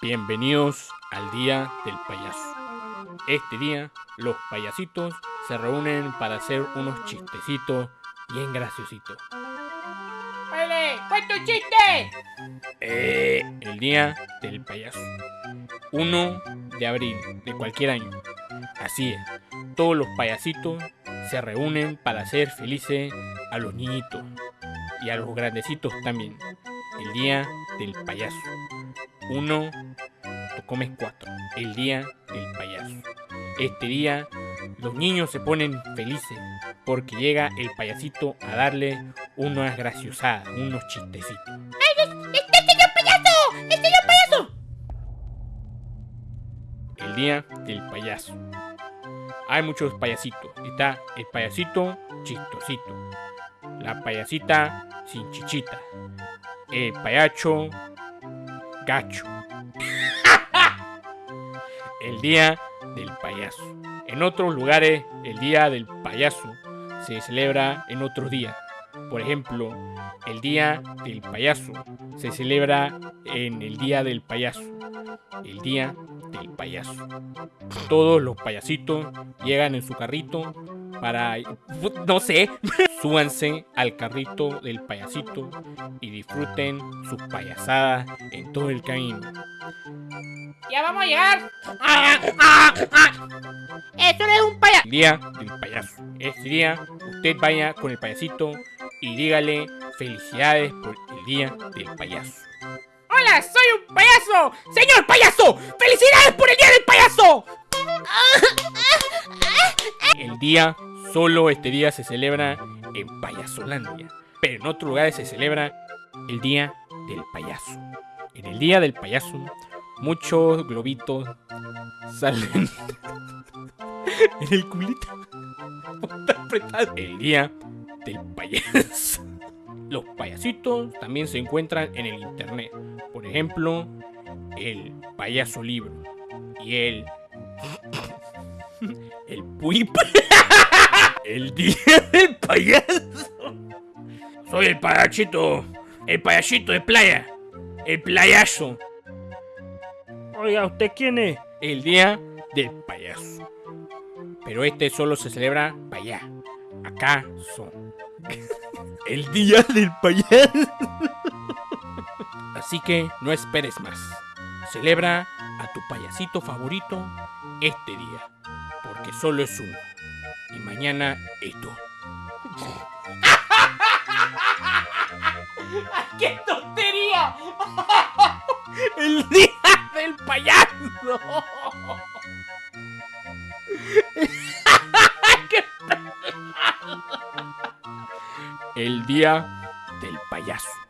Bienvenidos al Día del Payaso. Este día, los payasitos se reúnen para hacer unos chistecitos bien graciositos. ¡Vale! ¡Cuenta un chiste! Eh, el Día del Payaso. 1 de abril de cualquier año. Así es, todos los payasitos se reúnen para hacer felices a los niñitos y a los grandecitos también. El Día del Payaso. 1 comes 4. El Día del Payaso. Este día los niños se ponen felices porque llega el payasito a darle unas graciosadas, unos chistecitos. ¡Este señor payaso! ¡El señor payaso! El Día del Payaso. Hay muchos payasitos. Está el payasito chistosito. La payasita sin chichita. El payacho gacho. El Día del Payaso. En otros lugares, el Día del Payaso se celebra en otros días. Por ejemplo, el Día del Payaso se celebra en el Día del Payaso. El Día del Payaso. Todos los payasitos llegan en su carrito para... No sé. Súbanse al carrito del payasito y disfruten sus payasadas en todo el camino. ¡Ya vamos a llegar! ¡Ah, ah, ah! ¡Eso no es un payaso! El día del payaso. Este día usted vaya con el payasito y dígale felicidades por el día del payaso. ¡Hola! ¡Soy un payaso! ¡Señor payaso! ¡Felicidades por el día del payaso! El día, solo este día se celebra en Payasolandia. Pero en otros lugares se celebra el día del payaso. En el día del payaso, muchos globitos salen en el culito. El día del payaso. Los payasitos también se encuentran en el internet. Por ejemplo, el payaso libro y el el puip. El día del payaso. Soy el payachito, el payasito de playa, el playazo. Oiga, ¿usted quién es? El día del payaso. Pero este solo se celebra para allá. Acá son. El día del payaso. Así que no esperes más. Celebra a tu payasito favorito este día. Porque solo es uno. Y mañana es tú. ¡Qué tontería! El día del payaso. El día del payaso.